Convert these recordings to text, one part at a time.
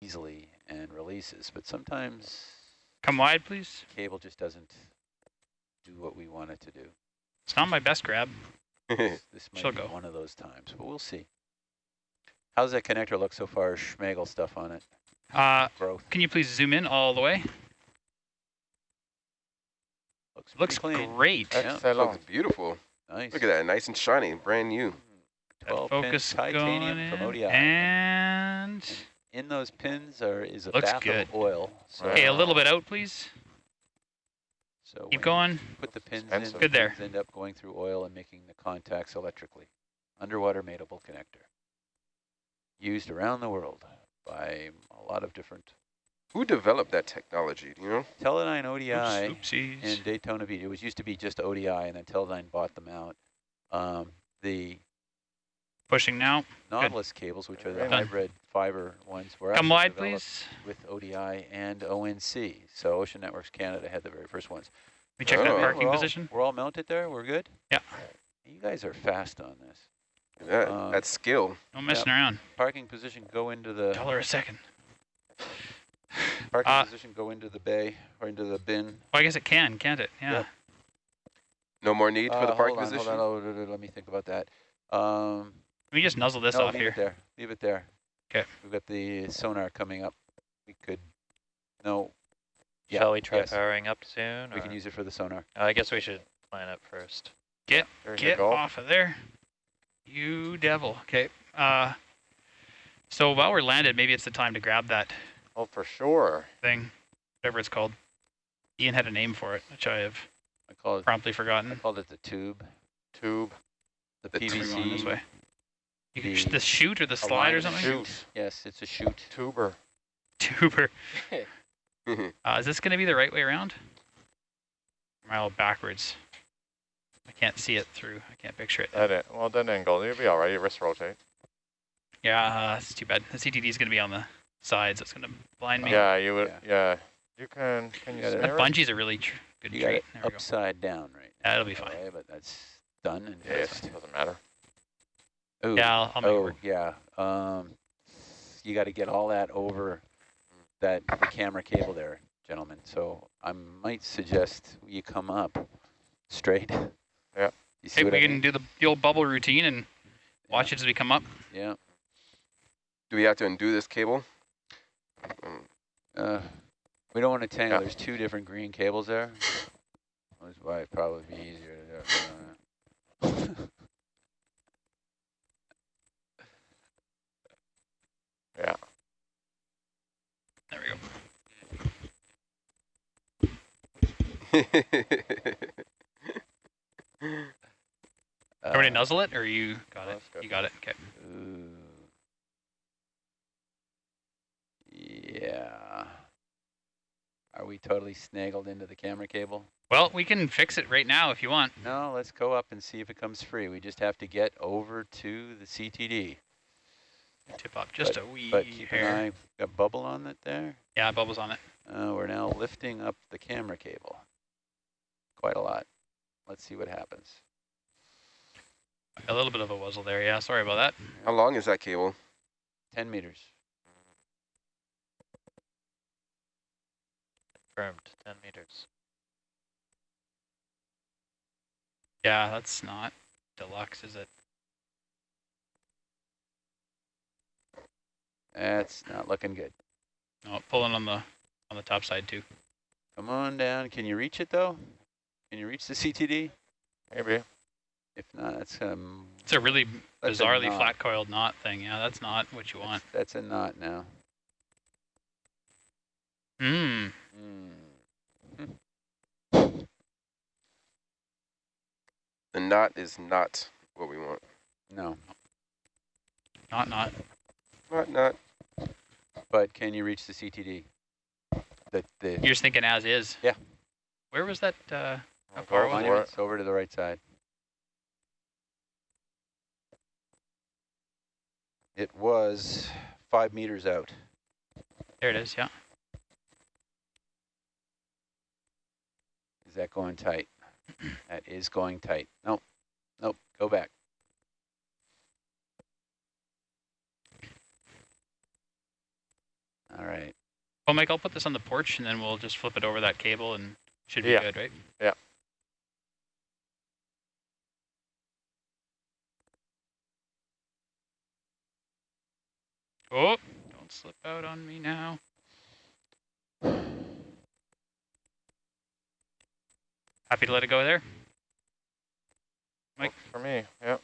easily and releases, but sometimes Come wide, please. cable just doesn't do what we want it to do. It's not my best grab. This, this might She'll be go. one of those times, but we'll see. How's that connector look so far? Schmegel stuff on it, Uh, growth. can you please zoom in all the way? Looks, Looks clean. great. Yeah. Excellent. Looks beautiful. Nice. Look at that, nice and shiny, brand new. 12 focus titanium going from. ODI. And In those pins are is a Looks bath good. of oil. So, okay, a little bit out, please. so Keep going. Put the pins in. Expensive. the Good there. End up going through oil and making the contacts electrically. Underwater mateable connector. Used around the world by a lot of different Who developed that technology, do you know? Teledyne ODI. Oops, oopsies. in Daytona Beach. It was used to be just ODI, and then Teledyne bought them out. Um, the Pushing now. Nautilus cables, which are the Done. hybrid fiber ones, were Come wide, please. with ODI and ONC. So Ocean Networks Canada had the very first ones. We check Oh. that parking we're all, position. We're all mounted there. We're good. Yeah. You guys are fast on this. That, Uh, that skill. No messing around. Parking position. Go into the Dollar a second. parking Uh, position. Go into the bay or into the bin. Well, I guess it can, can't it? Yeah. Yep. No more need for Uh, the parking on, position? Hold on, hold on, let me think about that. Um, me just nuzzle this no, off leave here. it there. Leave it there. 'Kay. We've got the sonar coming up. We could, no. Yeah, Shall we try yes, powering up soon? We can use it for the sonar. Uh, I guess we should plan up first. There you Get off of there. You devil. Okay. Uh, so while we're landed, maybe it's the time to grab that Oh, for sure. thing, whatever it's called. Ian had a name for it, which I have I call it, promptly I forgotten. called it the tube, Tube. the, The. We're this PVC. way. You can sh- the- the chute or the slide or something? Shoot. Yes, it's a chute. Tuber. Tuber. Uh, is this going to be the right way around? Am I all backwards? I can't see it through. I can't picture it. That it. Well, that angle, you'll be all right. Your wrist rotate. Yeah, uh, that's too bad. The CTD is going to be on the sides. It's going to blind me. Yeah, you would. Yeah. Yeah. You can. Can you You gotta- That it? bungee's a really tr good You got it There we go. upside down right Yeah, it'll be fine. okay, but that's done and Yeah, fixed. it doesn't matter. Ooh, Yeah, I'll, I'll oh, work. yeah. Um, you got to get all that over that the camera cable there, gentlemen. So I might suggest you come up straight. Yeah. You see Hey, we I can mean? do the, the old bubble routine and watch it as we come up. Yeah. Do we have to undo this cable? Um, Uh, we don't want to tangle. Yeah. There's two different green cables there. That's why it'd probably be easier to do. Yeah. There we go. Everybody Uh, nuzzle it, or you got it? Good. You got it. Okay. Ooh. Yeah. Are we totally snaggled into the camera cable? Well, we can fix it right now if you want. No, let's go up and see if it comes free. We just have to get over to the CTD. Tip up just a wee But keep hair. an eye, got bubble on it there. Yeah, bubbles on it. Uh, we're now lifting up the camera cable. Quite a lot. Let's see what happens. A little bit of a wuzzle there. Yeah, sorry about that. How long is that cable? 10 meters. Confirmed, 10 meters. Yeah, that's not deluxe, is it? That's not looking good. No, pulling on the on the top side too. Come on down. Can you reach it though? Can you reach the CTD? Maybe. If not, that's um. It's a really that's a bizarrely flat coiled knot thing. Yeah, that's not what you want. That's, that's a knot now. Hmm. Hmm. The knot is not what we want. No, Not not. Not, not. But can you reach the CTD? The the You're just thinking as is. Yeah. Where was that? Uh, How far was it. it's over to the right side. It was five meters out. there it is. Yeah. Is that going tight? that is going tight. Nope. Nope. Go back. Uh, Well, Mike, I'll put this on the porch and then we'll just flip it over that cable and should be Yeah. good, right? Yeah. Oh, don't slip out on me now. Happy to let it go there? Mike? Works For me, yep.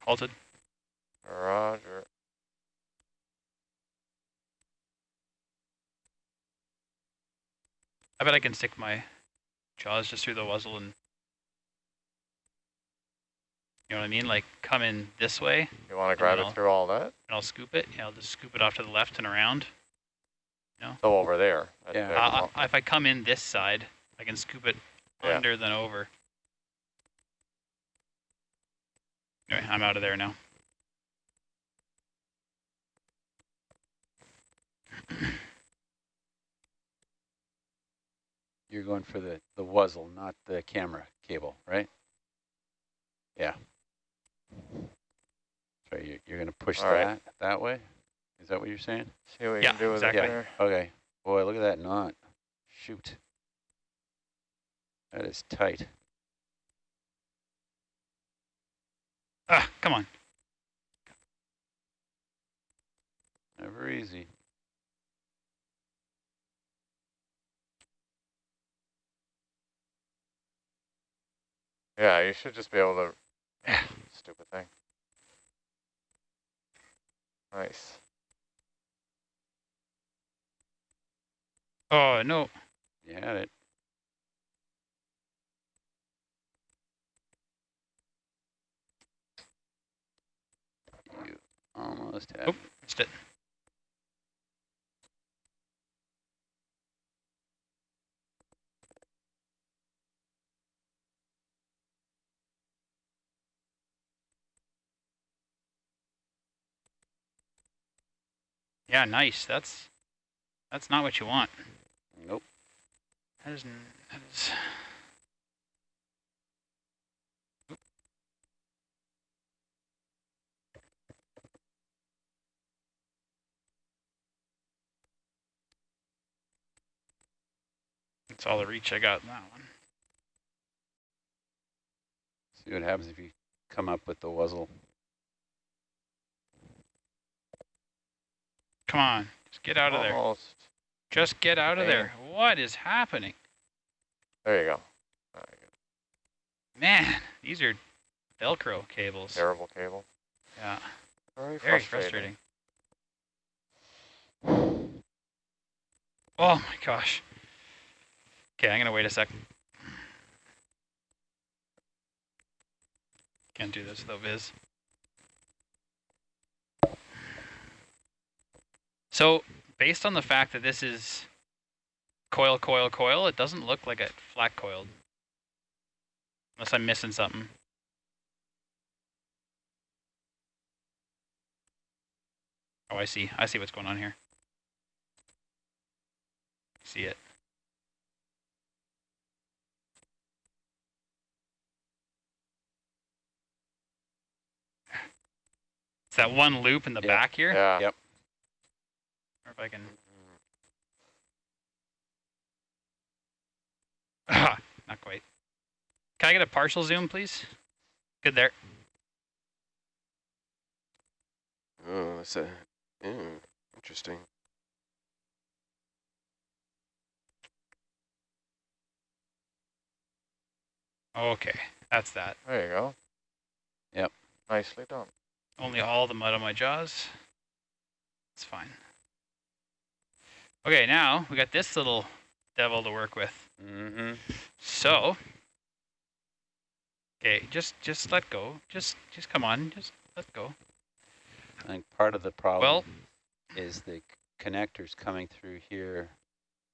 Halted. Roger. I bet I can stick my jaws just through the muzzle and you know what I mean? Like come in this way You want to grab it I'll- through all that? and I'll scoop it. Yeah, I'll just scoop it off to the left and around. So over there. Yeah. the- Uh, I, if I come in this side, I can scoop it Yeah. under than over. Anyway, I'm out of there now. You're going for the, the wuzzle, not the camera cable, right? Yeah. So you, you're going to push All right. that that way? Is that what you're saying? See what you Yeah, can do with exactly. it there. Okay. Boy, look at that knot. Shoot. That is tight. Ah, come on. Never easy. Yeah, you should just be able to. Stupid thing. Nice. Oh, no. You had it. You almost Oop. Missed it. Yeah, nice. That's that's not what you want. Nope. That is that is That's all the reach I got in that one. See what happens if you come up with the wuzzle. Come on, just get out of there. Almost. Just get out of there. What is happening? There you go. All right, Man, these are Velcro cables. Terrible cable. Yeah, Very, very frustrating. frustrating. Oh my gosh. Okay, I'm gonna wait a sec. Can't do this though, Viz. So, based on the fact that this is coil, coil, coil, it doesn't look like it flat coiled. Unless I'm missing something. Oh, I see. I see what's going on here. See it. It's that one loop in the Yeah. back here. Yeah. Yep. If I can. Ah, not quite. Can I get a partial zoom, please? Good there. Oh, that's a, mm, interesting. Okay, that's that. There you go. Yep. Nicely done. Only all the mud on my jaws. It's fine. Okay, now we got this little devil to work with. Mm-hmm. So, okay, just just let go. Just just come on. Just let go. I think part of the problem Well, is the connectors coming through here,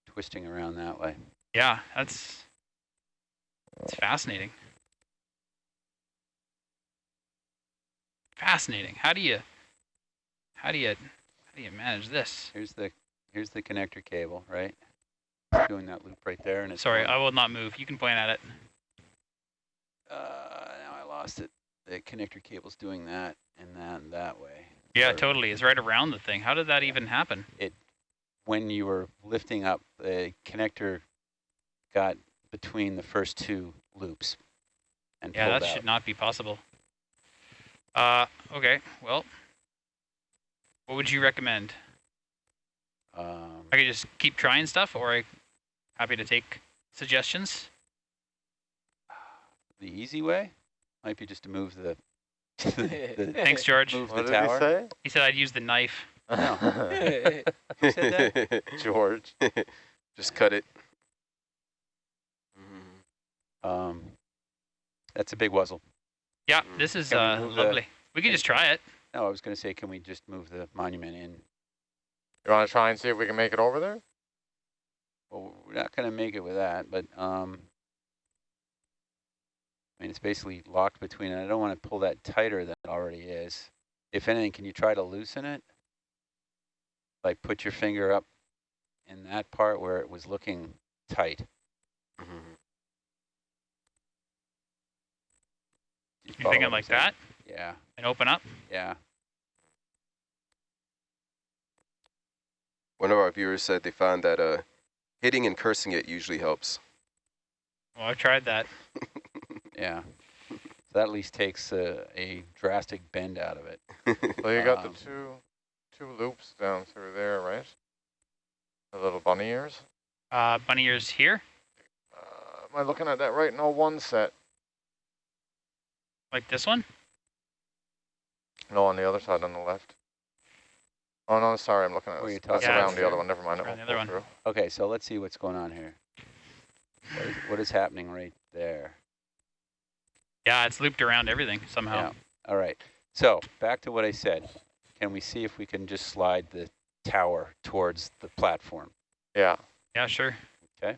twisting around that way. yeah, that's it's fascinating. Fascinating. How do you how do you how do you manage this? Here's the here's the connector cable, right? Doing that loop right there, and it's Sorry, I will not move. You can point at it. Uh, now I lost it. The connector cable's doing that and that and that way. Yeah, Or- totally. It's right around the thing. How did that even happen? It, When you were lifting up, the connector got between the first two loops and Yeah, that out. should not be possible. Uh, okay, well, what would you recommend? Um, I could just keep trying stuff, or I happy to take suggestions. the easy way might be just to move the, the Thanks, George. move What the did he say? He said I'd use the knife. No. Who said George. Just cut it. Um, that's a big wuzzle. Yeah, Mm. this is Can we uh, move the- lovely. We can just try it. No, I was going to say, can we just move the monument in? You want to try and see if we can make it over there? Well, we're not going to make it with that, but um, I mean, it's basically locked between it. I don't want to pull that tighter than it already is. If anything, can you try to loosen it? Like put your finger up in that part where it was looking tight. Mhm. You You follow thinking like that Yeah, and open up? yeah. One of our viewers said they found that uh, hitting and cursing it usually helps. Well, I've tried that. Yeah. So that at least takes a, a drastic bend out of it. So you got Um, the two two loops down through there, right? The little bunny ears. Uh, bunny ears here, Uh, am I looking at that right? No, one set. like this one. No, on the other side on the left. Oh no, sorry, I'm looking at Where this. you're That's talking about around the other one. Never mind. It Around won't the other pull one. through. Okay, so let's see what's going on here. What is, what is happening right there? Yeah, it's looped around everything somehow. Yeah. All right. So back to what I said. Can we see if we can just slide the tower towards the platform? Yeah. Yeah, sure. Okay,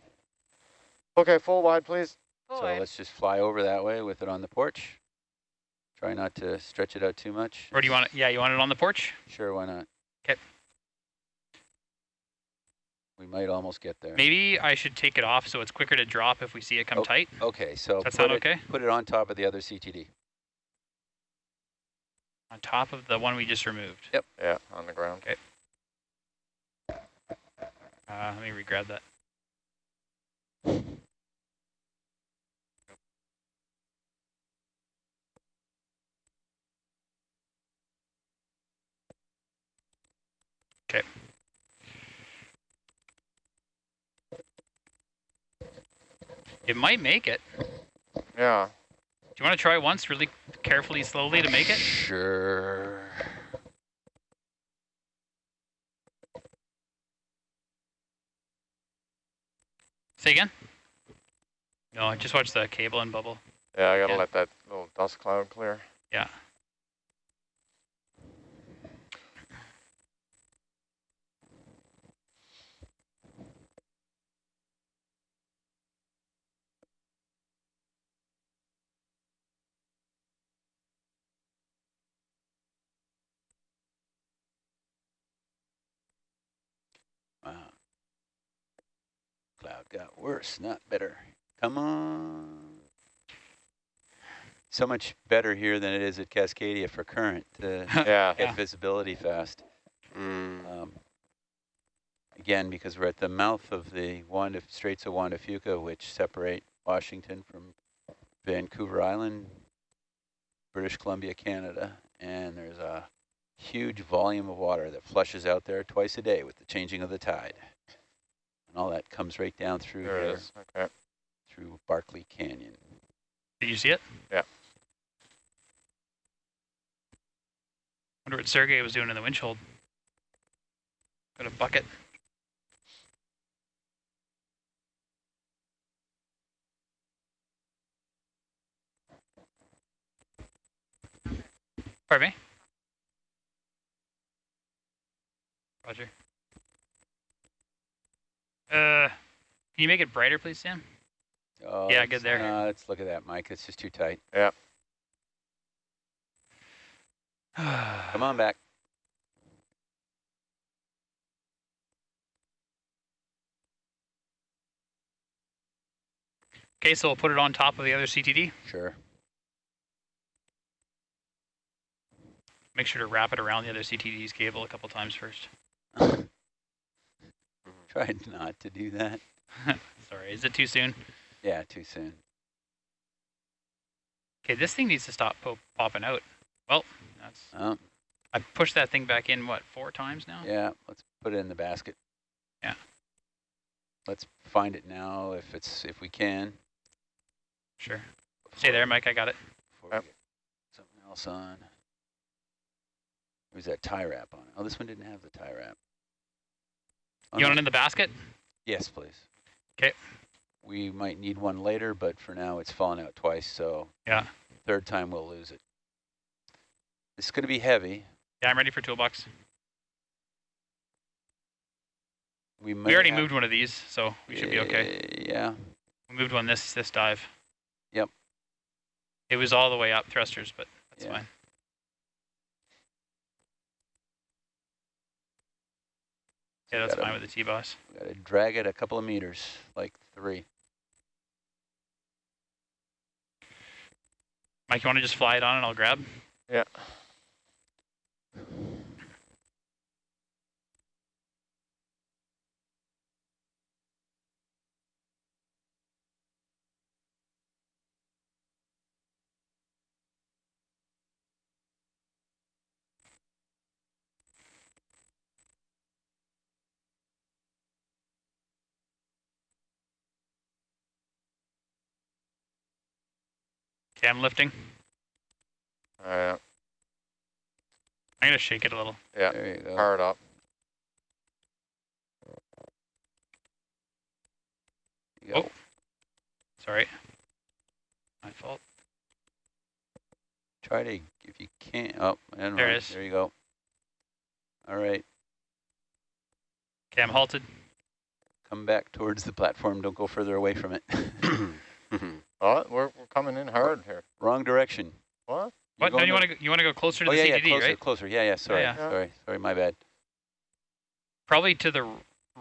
Okay, full wide, please. So let's just fly over that way with it on the porch. Try not to stretch it out too much. Or do you want it? Yeah, you want it on the porch? Sure, why not? 'Kay. We might almost get there. Maybe I should take it off so it's quicker to drop if we see it come Oh, tight. Okay, so that's not okay? put it on top of the other CTD. On top of the one we just removed. Yep. Yeah, on the ground. Uh, let me re-grab that. Okay. It might make it. Yeah. Do you want to try once really carefully, slowly to make it? Sure. Say again? No, I just watched the cable and bubble. Yeah, I gotta Yeah. let that little dust cloud clear. Yeah. Wow. Cloud got worse, not better. Come on. So much better here than it is at Cascadia for current to Yeah. get Yeah. visibility fast. Mm. Um, again, because we're at the mouth of the Wanda, Straits of Juan de Fuca, which separate Washington from Vancouver Island, British Columbia, Canada, and there's a huge volume of water that flushes out there twice a day with the changing of the tide. And all that comes right down through There it. Okay. through Barkley Canyon. Did you see it? Yeah. Wonder what Sergey was doing in the winch hold. Got a bucket. Pardon me? Roger. Uh, can you make it brighter, please, Sam? Oh, Yeah, good there. Uh, let's look at that, Mike. It's just too tight. Yeah. Come on back. Okay, so we'll put it on top of the other CTD. Sure. Make sure to wrap it around the other CTD's cable a couple times first. Tried not to do that. Sorry, is it too soon? Yeah, too soon. Okay, this thing needs to stop po popping out. Well, that's Oh, I pushed that thing back in, what, four times now? yeah, let's put it in the basket. Yeah. Let's find it now if it's if we can. Sure. Stay there, Mike, I got it. Before we Yep. get something else on. There's that tie wrap on it. Oh, this one didn't have the tie wrap. You want it in the basket? Yes, please. Okay. We might need one later, but for now it's fallen out twice, so Yeah. third time we'll lose it. It's going to be heavy. Yeah, I'm ready for toolbox. We, We already moved one of these, so we should be okay. Uh, Yeah. We moved one this this dive. Yep. It was all the way up thrusters, but that's Yeah. fine. Yeah, that's Gotta- fine with the T-boss. Got to drag it a couple of meters, like three. Mike, you want to just fly it on and I'll grab? Yeah. Okay, I'm lifting. All right. I'm gonna shake it a little. Yeah. There you go. Power it up. You. Oh. Sorry. My fault. Try to, if you can't, Oh, I don't There know. it is. There you go. All right. Okay, I'm halted. Come back towards the platform. Don't go further away from it. Oh, we're, we're coming in hard here. Wrong direction. What? What? No, you want to you want to go closer to Oh the yeah, yeah, CTD, closer, right? closer. Yeah, yeah. Sorry, yeah. sorry, sorry. My bad. Probably to the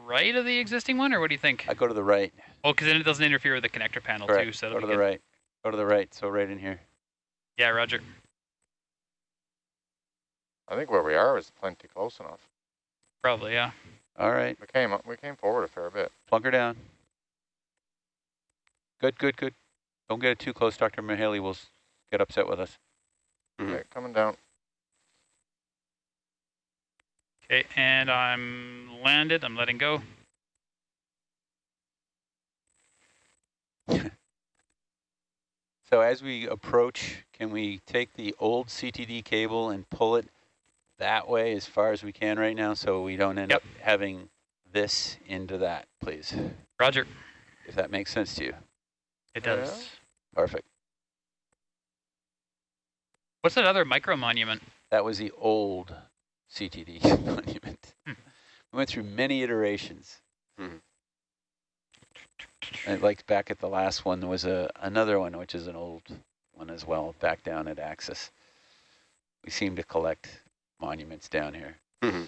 right of the existing one, or what do you think? I go to the right. Oh, because then it doesn't interfere with the connector panel Correct. too. So go to the good. right. Go to the right. So right in here. Yeah, Roger. I think where we are is plenty close enough. Probably, yeah. All right. We came up, we came forward a fair bit. Plunk her down. Good, good, good. Don't get it too close. Dr. Mahaley will get upset with us. Mhm. Okay, coming down. Okay, and I'm landed. I'm letting go. So as we approach, can we take the old CTD cable and pull it that way as far as we can right now so we don't end Yep. up having this into that, please? Roger. If that makes sense to you. It Yeah. does. Perfect. What's that other micro monument? That was the old CTD monument. Hmm. We went through many iterations. Mhm. And like back at the last one, there was a another one, which is an old one as well, back down at Axis. We seem to collect monuments down here. Mhm.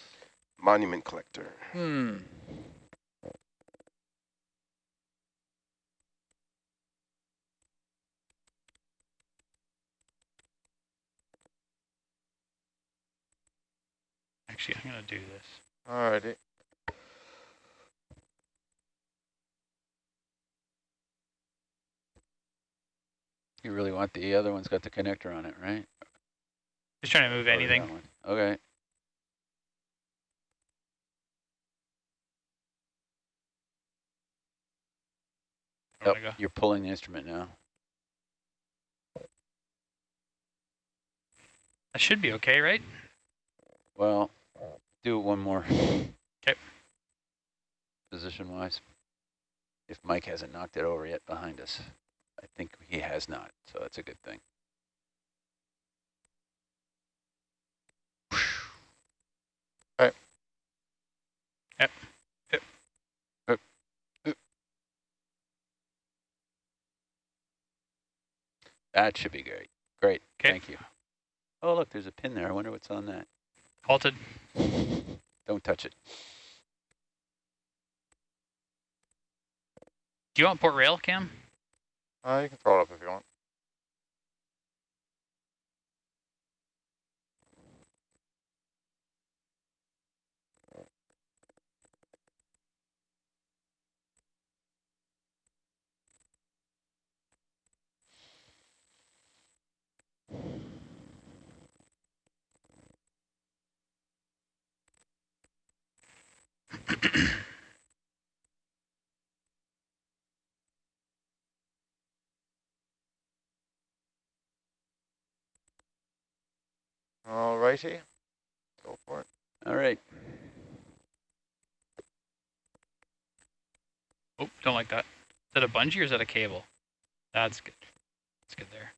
Monument collector. Hmm. Actually, I'm going to do this. Alrighty. You really want the other one's got the connector on it, right? Just trying to move oh, Or anything. Okay. Where Yep, do oh, you're pulling the instrument now. That should be okay, right? Well, do it one more. Okay. Position-wise. If Mike hasn't knocked it over yet behind us. I think he has not, so that's a good thing. Right. Yep. Yep. Yep. Yep. That should be great. Great, 'Kay. thank you. Oh, look, there's a pin there. I wonder what's on that. Halted. Don't touch it. Do you want port rail, Cam? Uh, you can throw it up if you want. Thank you. All righty, go for it. All right. Oh, don't like that. Is that a bungee or is that a cable? That's good. That's good there.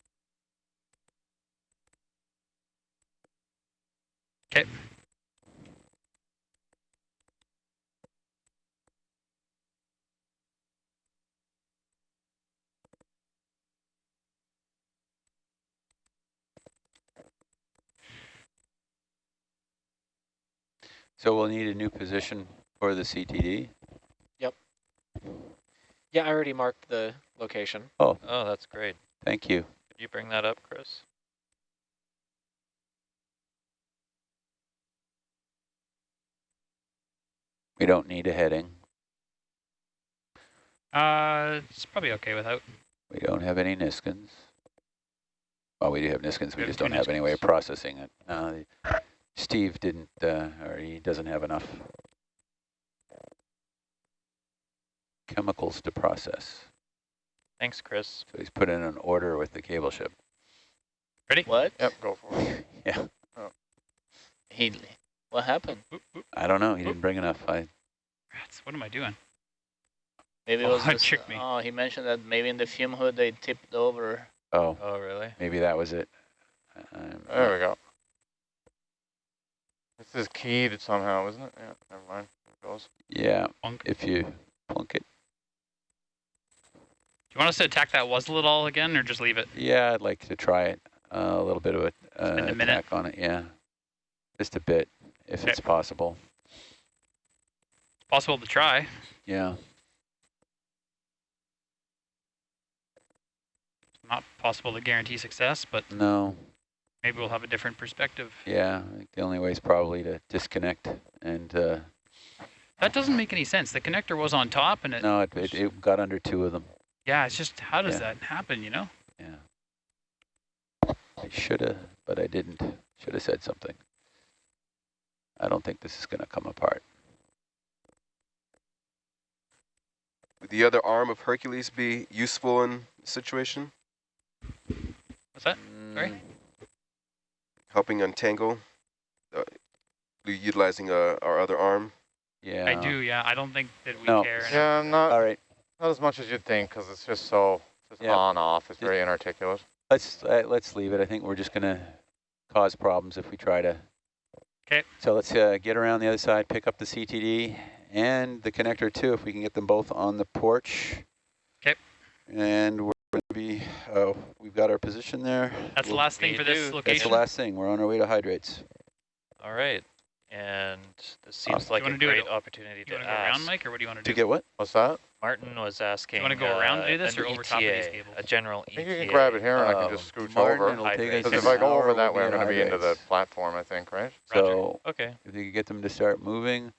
Okay. So we'll need a new position for the CTD. Yep. Yeah, I already marked the location. Oh, Oh, that's great. Thank you. Could you bring that up, Chris? We don't need a heading. Uh, it's probably okay without. We don't have any Niskins. Well, we do have Niskins, we We have just don't have any way of processing it. No, the- Steve didn't, uh, or he doesn't have enough chemicals to process. Thanks, Chris. So he's put in an order with the cable ship. Ready? What? Yep, go for it. Yeah, He, what happened? Oop, oop, I don't know, he didn't bring enough. I, rats, what am I doing? Maybe it Oh, was that this- tricked me. Oh, he mentioned that maybe in the fume hood they tipped over. oh, Oh, really? maybe that was it. Um, There we go. This is keyed somehow, isn't it? Yeah, never mind. It goes. Yeah, Plunk. if you plunk it. Do you want us to attack that wuzzle at all again or just leave it? Yeah, I'd like to try it. Uh, a little bit of a, uh, Spend a minute. attack on it, yeah. Just a bit, if Okay. it's possible. It's possible to try. Yeah, Not possible to guarantee success, but no, maybe we'll have a different perspective. yeah. I think the only way is probably to disconnect and, uh, That doesn't make any sense. The connector was on top and it, no, it, it, it got under two of them. yeah, it's just, how does Yeah. that happen, you know? Yeah. I shoulda, but I didn't. Shoulda said something. I don't think this is gonna come apart. Would the other arm of Hercules be useful in the situation? What's that? Sorry? Helping untangle? Uh, utilizing uh, our other arm? Yeah. I do, yeah. I don't think that we No. care. enough. Yeah, not, All right, not as much as you'd think, because it's just so, just Yeah. on, off. It's very inarticulate. let's, uh, let's leave it. I think we're just gonna cause problems if we try to. 'Kay. So let's, uh, get around the other side, pick up the CTD and the connector too, if we can get them both on the porch. Okay. And we're gonna be, oh, we've got our position there. That's the We'll- last thing We for this do. That's the last thing. We're on our way to hydrates. All right. And this seems Awesome. like You a wanna do it- great opportunity You to want to go around, Mike, or what do you want to do? To do? get what? What's that? Martin was asking. You wanna go around uh, to do this or over top of these ETA, cables? A general I think you can grab it here and I Uh, can just scooch Martin, over. it'll take us Hydrates. Because if I go over that way, I'm going to be into the platform, I think, right? So Okay. if you could get them to start moving,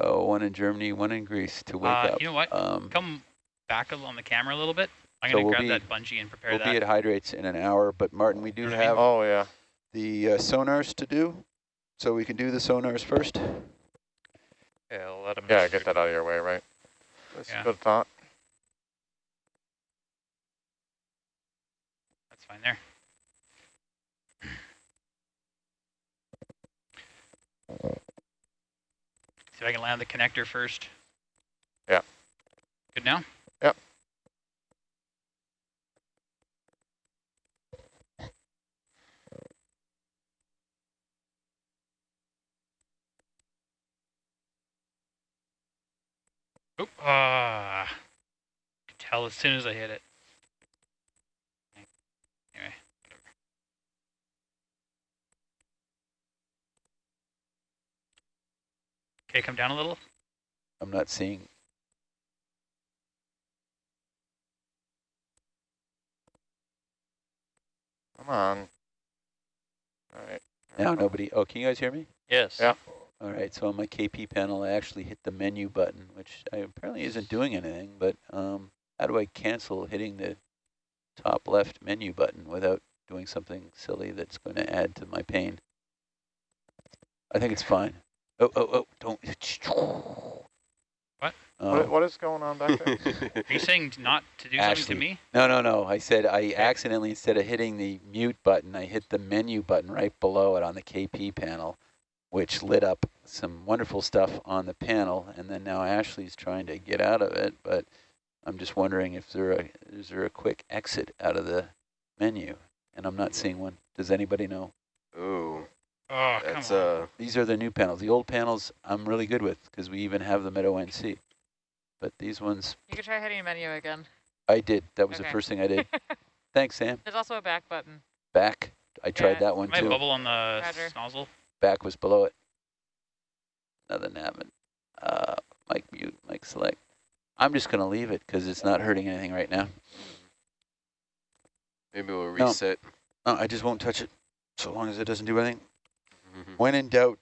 oh, one in Germany, one in Greece to wake Uh, up. you know what? Um, Come back a- on the camera a little bit. I'm So going to we'll grab be- that bungee and prepare we'll that. be at hydrates in an hour, but Martin, we do You know what I mean? have Oh, yeah. the uh, sonars to do, so we can do the sonars first. Okay, I'll let him. Yeah, get that out of your way, right? That's Yeah. a good thought. That's fine there. See if I can land the connector first. Yeah. Good now? Yep. Oop. Ah. Could tell as soon as I hit it. Anyway. Okay, come down a little. I'm not seeing. Come on. All right. Now nobody. Oh, can you guys hear me? Yes. Yeah. All right. So on my KP panel, I actually hit the menu button, which I, apparently isn't doing anything. But um, how do I cancel hitting the top left menu button without doing something silly that's going to add to my pain? I think it's fine. Oh, oh, oh! Don't. What? What, Oh. what is going on back there? Are you saying not to do something to me? No, no, no. I said I accidentally, instead of hitting the mute button, I hit the menu button right below it on the KP panel, which lit up some wonderful stuff on the panel. And then now Ashley's trying to get out of it, but I'm just wondering if there a, is there a quick exit out of the menu? And I'm not seeing one. Does anybody know? Ooh, Oh, come that's on. uh, These are the new panels. The old panels I'm really good with because we even have them at ONC. But these ones You could try hitting a menu again. I did. That was the first thing I did. Thanks, Sam. There's also a back button. Back. I tried Yeah. that one My too. bubble on the Roger. nozzle. Back was below it. Nothing happened. Uh, Mike mute, Mike select. I'm just gonna leave it because it's not hurting anything right now. maybe we'll reset. No, I just won't touch it so long as it doesn't do anything. Mhm. When in doubt,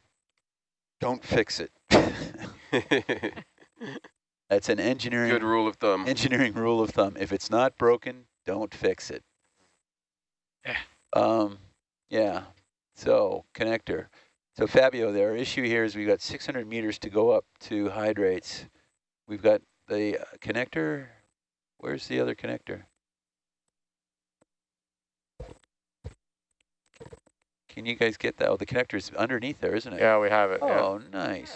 don't fix it. That's an engineering Good rule of thumb. engineering rule of thumb. If it's not broken, don't fix it. Yeah. Um, yeah. So connector. So Fabio, their issue here is we've got 600 meters to go up to hydrates. We've got the uh, connector. Where's the other connector? Can you guys get that? Oh, the connector is underneath there, isn't it? yeah, we have it. Yeah. Oh, nice.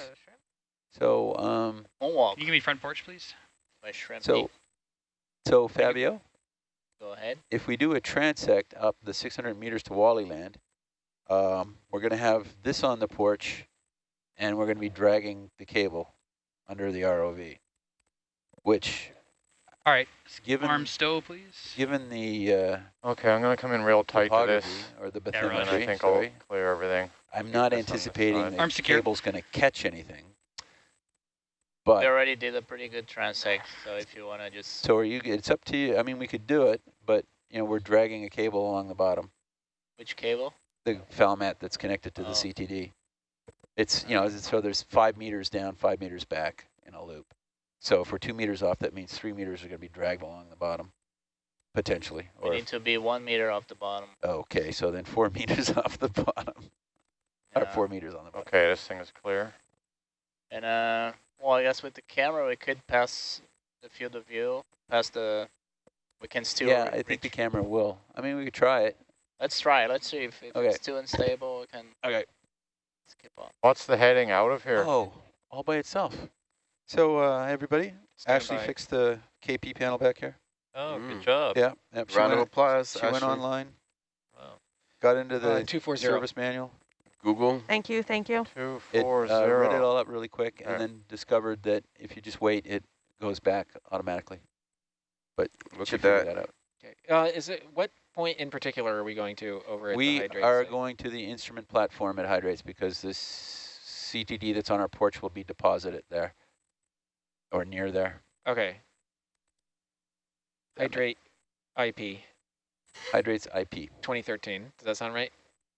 So, um, Moonwalk Can you give me front porch, please? by Shrimp. so, so Fabio, Go ahead. if we do a transect up the 600 meters to Wally Land, um, we're going to have this on the porch, and we're going to be dragging the cable under the ROV, which, All right. given Arm stow, please. given the uh, Okay, I'm gonna come in real tight to this, or the Yeah, right. and I think sorry, I'll clear everything. I'm not this anticipating side. the Arm secure. cable's going to catch anything. We But already did a pretty good transect, so if you want to just so are you? It's up to you. I mean, we could do it, but you know, we're dragging a cable along the bottom. which cable? The foul mat that's connected to the Oh. CTD. It's, you know, so there's five meters down, five meters back in a loop. So if we're two meters off, that means three meters are going to be dragged along the bottom, potentially. We need to be one meter off the bottom. okay, so then four meters off the bottom, or four meters on the bottom. Okay, this thing is clear. And uh, well, I guess with the camera we could pass the field of view, past the. We can still. yeah, re- I think the camera will. I mean, we could try it. Let's try. Let's see if, if Okay. it's too unstable. We can Okay. skip on. What's the heading out of here? Oh, all by itself. So uh, everybody, Stand Ashley by. fixed the KP panel back here. Oh, Mm. good job. Yeah, yep, she Round of applause. she went online, Wow. got into the Uh, 240. service manual. Google. Thank you, thank you. Two It four uh, zero. read it all up really quick and Alright. then discovered that if you just wait, it goes back automatically. But Look she at that. that out. Okay. Uh, is it what point in particular are we going to over at Hydrates? We the hydrate are site? going to the instrument platform at Hydrates because this CTD that's on our porch will be deposited there or near there. Okay. Hydrate IP Hydrates IP. 2013. Does that sound right?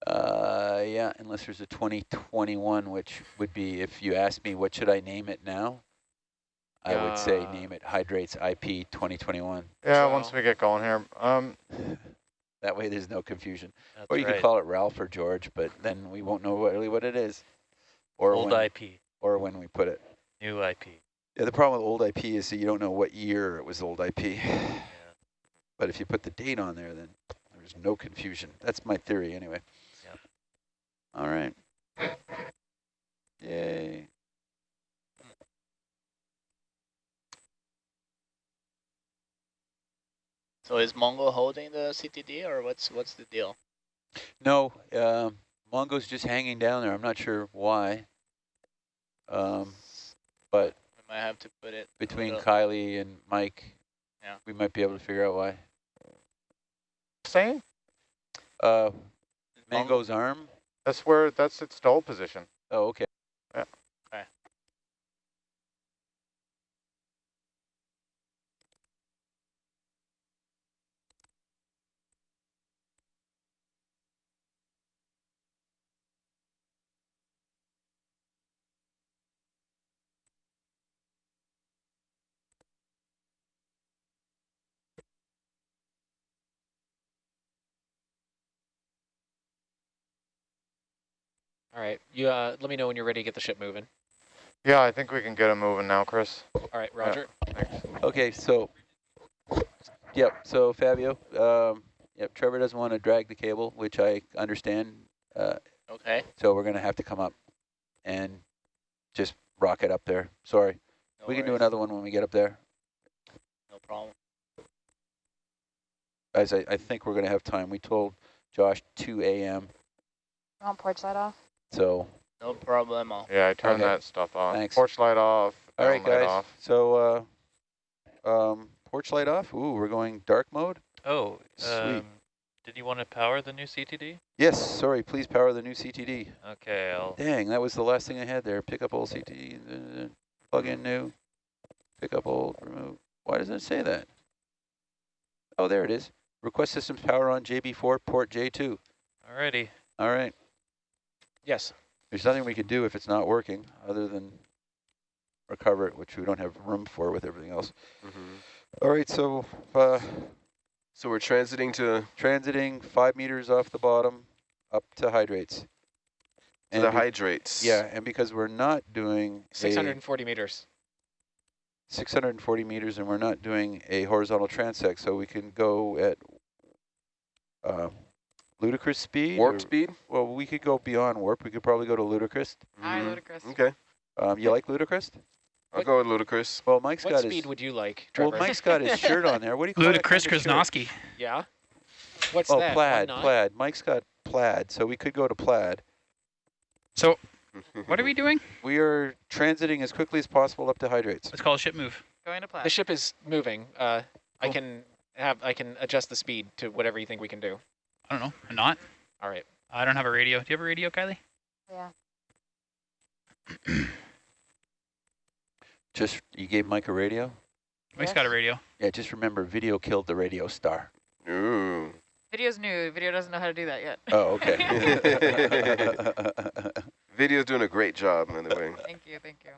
Uh, yeah, unless there's a 2021, which would be if you asked me what should I name it now, I would say Uh, name it Hydrates IP 2021. Yeah, So- once we get going here. Um, That way there's no confusion. That's Or you right. could call it Ralph or George, but then we won't know really what it is. Or Old when, IP, or when we put it. new IP. Yeah, the problem with old IP is that you don't know what year it was old IP. Yeah. But if you put the date on there, then there's no confusion. That's my theory anyway. Yep. All right. Yay. So is Mongo holding the CTD or what's what's the deal? No, um, Mongo's just hanging down there. I'm not sure why. Um, but We might have to put it between Kylie and Mike, Yeah. we might be able to figure out why. same. Uh, is Mongo- Mango's arm? That's where that's its stall position. Oh, okay. All right. You uh, let me know when you're ready to get the ship moving. Yeah, I think we can get it moving now, Chris. All right, Roger. Thanks. Okay, so, yep, so Fabio, um, yep, Trevor doesn't want to drag the cable, which I understand. Uh, Okay. so we're going to have to come up and just rock it up there. Sorry. No we can do another one when we get up there. No problem. As I, I think we're going to have time. We told Josh 2 a.m. Want porch light off? So, No problemo. Yeah, I turned Okay. that stuff off. Thanks. Porch light off. all right, down guys. Off. So, uh, um, porch light off. Ooh, we're going dark mode. Oh, Sweet. um, did you want to power the new CTD? Yes, sorry. Please power the new CTD. Okay, I'll. Dang, that was the last thing I had there. Pick up old CTD, plug in new, pick up old, remove. Why doesn't it say that? Oh, there it is. Request systems power on JB4, port J2. Alrighty. All right. Yes. There's nothing we could do if it's not working other than recover it, which we don't have room for with everything else. Mhm. All right, so uh, So we're transiting to, transiting five meters off the bottom up to hydrates. to And the hydrates. Yeah, and because we're not doing 640 meters. 640 meters and we're not doing a horizontal transect, so we can go at uh, ludicrous speed. Warp or- speed? Well, we could go beyond warp. We could probably go to ludicrous. Hi, Mhm. ludicrous. Okay, Um, you like ludicrous? I'll go with ludicrous. Well, Mike's What got his... What speed would you like, Well, Mike's got his shirt on there. What do you call that Ludicrous kind of? Krasnowski. yeah. What's Oh, that? plaid, plaid. Mike's got plaid, so we could go to plaid. So what are we doing? We are transiting as quickly as possible up to hydrates. Let's call a ship move. Going to plaid. The ship is moving. Uh, I can have I can adjust the speed to whatever you think we can do. I don't know. Or not. All right. I don't have a radio. Do you have a radio, Kylie? Yeah. Just, you gave Mike a radio? Mike's got a radio. Yeah, just remember, video killed the radio star. Ooh. Video's new. Video doesn't know how to do that yet. Oh, okay. Video's doing a great job, by the way. Thank you, thank you.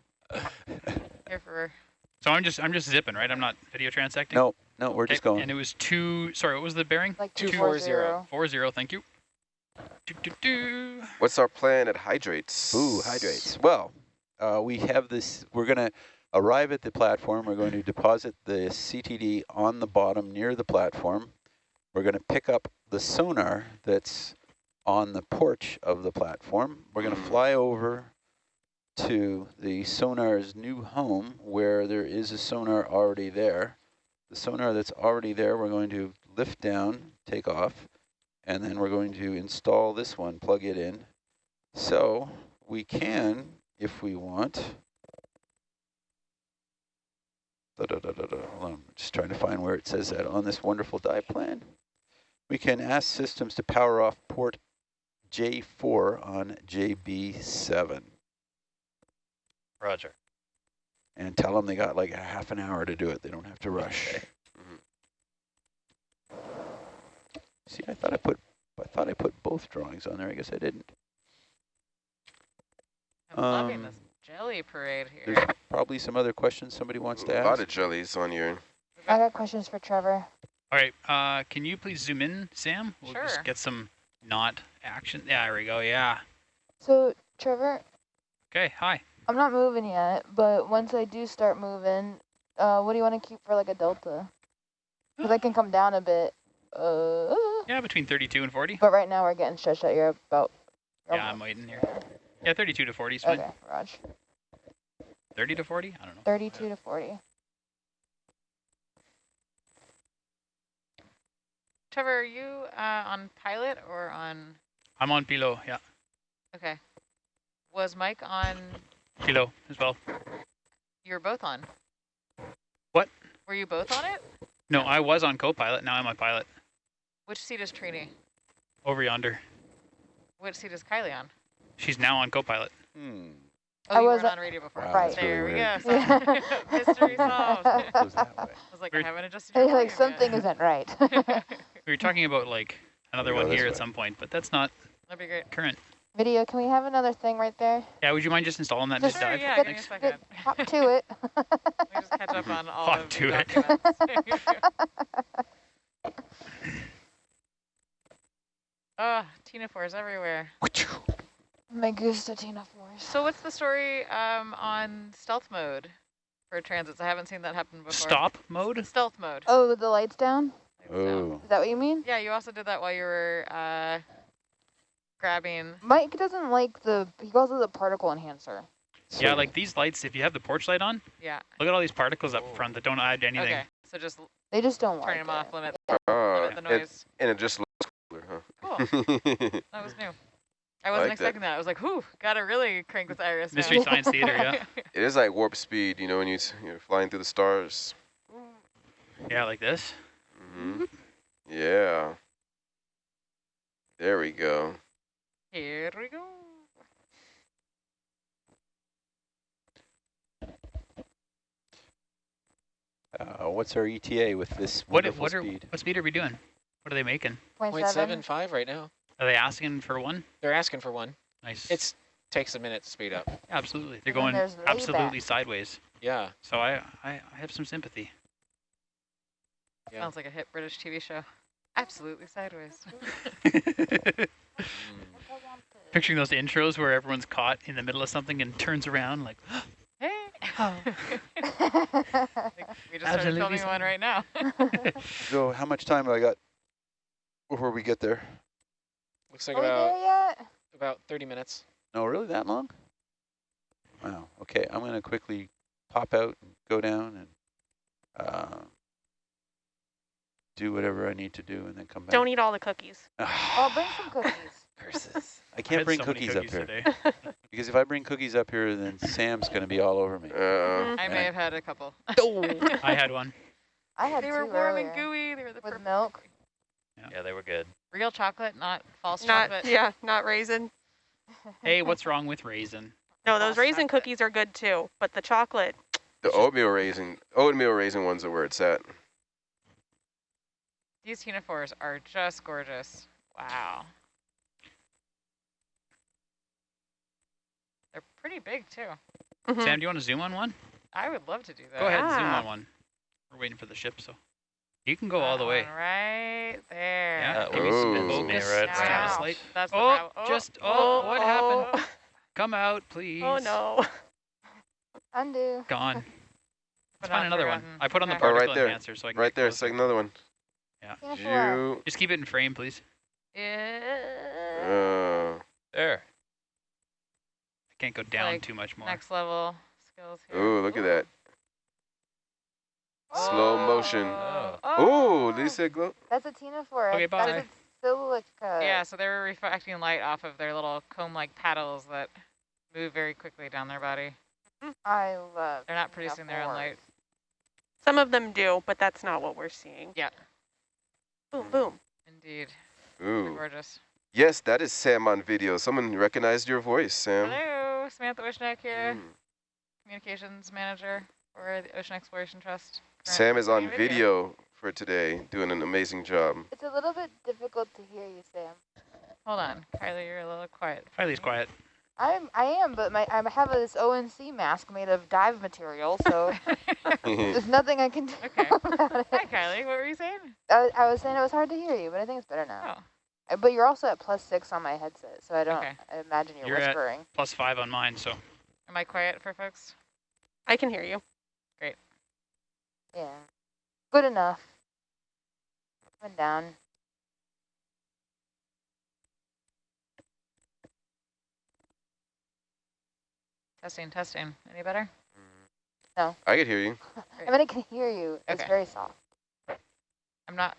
Here for So I'm just I'm just zipping, right? I'm not video transecting. no, no, we're Okay, just going. And it was two. Sorry, what was the bearing? like Two two four four zero. zero. Four zero. Thank you. Do, do, do. What's our plan at hydrates? Ooh, hydrates. Well, uh, we have this, we're going to arrive at the platform. We're going to deposit the CTD on the bottom near the platform. We're going to pick up the sonar that's on the porch of the platform. We're going to fly over to the sonar's new home where there is a sonar already there. The sonar that's already there, we're going to lift down, take off, and then we're going to install this one, plug it in. So we can, if we want. Da, da, da, da, da. I'm just trying to find where it says that on this wonderful dive plan. We can ask systems to power off port J4 on JB7 Roger. and tell them they got like a half an hour to do it. They don't have to rush. Okay. See, I thought I put, I thought I put both drawings on there. I guess I didn't. I'm loving Um, this jelly parade here. There's probably some other questions somebody wants to ask. A lot of jellies on your. I got questions for Trevor. All right. Uh, can you please zoom in, Sam? We'll Sure. just get some not action. Yeah, there we go. Yeah. So, Trevor, Okay. Hi. I'm not moving yet, but once I do start moving, uh, what do you want to keep for like a delta? Because I can come down a bit. Uh, Yeah, between 32 and 40. but right now we're getting stretched out. You're about. Yeah, I'm waiting here. Yeah, 32 to 40 is fine. Okay, Raj. 30 to 40? I don't know. 32 to 40. Trevor, are you uh, on pilot or on? I'm on Pilo. Yeah. Okay. Was Mike on? Pilo as well. You were both on. What? Were you both on it? No, I was on co-pilot. Now I'm on pilot. Which seat is Trini? Over yonder. Which seat is Kylie on? She's now on co-pilot. Hmm. Oh, I you was on- on radio before. Wow, Right. There really we weird. go. Yeah. So- Mystery solved. I Goes that way. was like, Weird. I haven't adjusted your like something yet. isn't right. We were talking about like another We go one here way. at some point, but that's not That'd be great. current. Video, can we have another thing right there? Yeah, would you mind just installing that Just- Sure, mid-dive? yeah, Get- give me a Thanks. second. Hop to it. Let me just catch up on all Hop of to the it. documents. Ah, ctenophores everywhere. My Gustatina force. So what's the story um, on stealth mode for transits? I haven't seen that happen before. Stop mode? Stealth mode. Oh, the lights down? Lights down. Oh, Is that what you mean? Yeah, you also did that while you were uh, grabbing. Mike doesn't like the, he calls it the particle enhancer. Yeah, like these lights, if you have the porch light on, Yeah. look at all these particles up front that don't add anything. Okay. So just They just don't turn like them off, limit, Ah, limit the and, noise. and it just looks cooler, huh? Cool. That was new. I wasn't like expecting that. I was like, whew, gotta really crank this iris. now." Mystery Science Theater, yeah. it is like warp speed, you know, when you, you're flying through the stars. Yeah, like this. Mm -hmm. Yeah. There we go. Here we go. uh, what's our ETA with this What, wonderful what, are, speed? what speed are we doing? What are they making? Point Point seven. seven right now. Are they asking for one? They're asking for one. Nice. It's takes a minute to speed up. absolutely. They're And going there's layback. absolutely sideways. Yeah. So I, I, I have some sympathy. Yeah. Sounds like a hit British TV show. Absolutely sideways. Picturing those intros where everyone's caught in the middle of something and turns around like, hey. Oh. we just started Absolutely filming one right now. So how much time have I got before we get there? Looks like Are about about 30 minutes. No, really that long? Wow. Okay, I'm going to quickly pop out and go down and uh, do whatever I need to do and then come back. Don't eat all the cookies. Oh, bring some cookies. Curses. I I can't had bring so many cookies, up here because if I bring cookies up here, then Sam's going to be all over me. Uh, I may have had a couple. I had one. I had they two were warm earlier and gooey. They were the with perfect. milk. Yeah, they were good. Real chocolate, not false Not chocolate. yeah, not raisin. Hey, what's wrong with raisin? No, those False raisin chocolate. cookies are good too, but the chocolate. the oatmeal raisin, oatmeal raisin one's are where it's at. These ctenophores are just gorgeous. Wow. Pretty big too. Mhm. Sam, do you want to zoom on one? I would love to do that. Go ahead, and zoom Ah. on one. We're waiting for the ship, so you can go all the way. Right there. Yeah, That give me some Focus focus. right It's now. kind of Wow. slight. That's the Oh, problem. just oh, what happened? oh. Come out, please. Oh no. Undo. Gone. But Let's find another one. I put on the Okay. Oh, right particle there. enhancer so I can Right get there, closer. second another one. Yeah. You, Just keep it in frame, please. Yeah. uh, There. I can't go down Like, too much more. Next level skills here. ooh, look at that. Oh. Slow motion. Oh. Ooh, did you say glow? That's a Ctenophora. Okay, bye. That's a silica. Yeah, so they were reflecting light off of their little comb-like paddles that move very quickly down their body. I love They're not producing their own light. Some of them do, but that's not what we're seeing. Yeah. Boom, boom. Indeed. They're Ooh. gorgeous. Yes, that is Sam on video. Someone recognized your voice, Sam. Hello, Samantha Wishneck here, Mm. communications manager for the Ocean Exploration Trust. Sam is on Currently video for today, doing an amazing job. It's a little bit difficult to hear you, Sam. Hold on, Kylie, you're a little quiet. Riley's quiet. I'm, I am, but my I have this ONC mask made of dive material, so there's nothing I can do Okay. about Hi, it. Kylie. What were you saying? I, I was saying it was hard to hear you, but I think it's better now. Oh, Uh, but you're also at plus six on my headset, so I don't Okay. Imagine you're, You're at- whispering. Plus five on mine, so am I quiet for folks? I can hear you. Great. Yeah. Good enough. Coming down. Testing, testing. Any better? No. I can hear you. I mean, I can hear you. It's very soft. I'm not.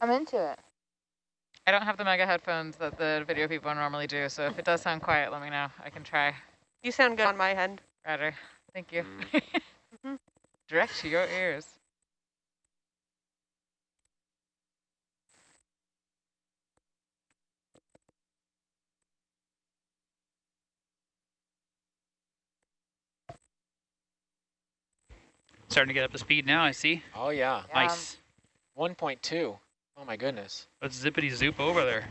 I'm into it. I don't have the mega headphones that the video people normally do, so if it does sound quiet, let me know. I can try. You sound good on my end. Roger. Thank you. Mhm. Direct to your ears. starting to get up to speed now. I see. Oh yeah. Yeah. Nice. 1.2. Oh my goodness. Let's zippity zoop over there.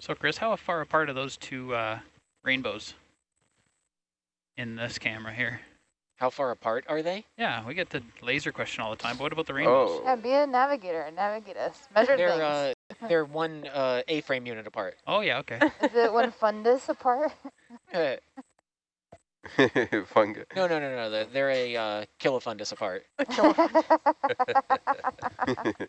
So Chris, how far apart are those two uh, rainbows in this camera here? How far apart are they? Yeah, we get the laser question all the time, but what about the rainbows? Yeah, be a navigator and navigate us. Measure They're things. uh, they're one uh, A-frame unit apart. Oh, yeah, okay. Is it one fundus apart? Uh, Fungi. no, no, no, no. They're, they're a uh, kilofundus apart.